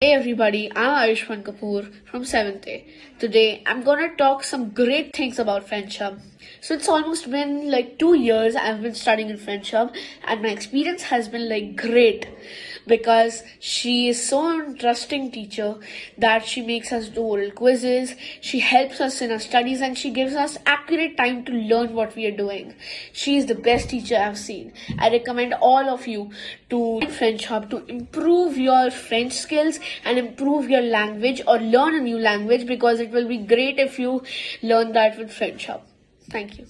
Hey everybody, I'm Ayushman Kapoor from 7th A. Today I'm gonna talk some great things about French friendship. So it's almost been like two years I've been studying in French friendship and my experience has been like great because she is so interesting teacher that she makes us do oral quizzes, she helps us in our studies and she gives us accurate time to learn what we are doing. She is the best teacher I've seen. I recommend all of you to French Hub to improve your French skills and improve your language or learn a new language because it will be great if you learn that with French Hub. Thank you.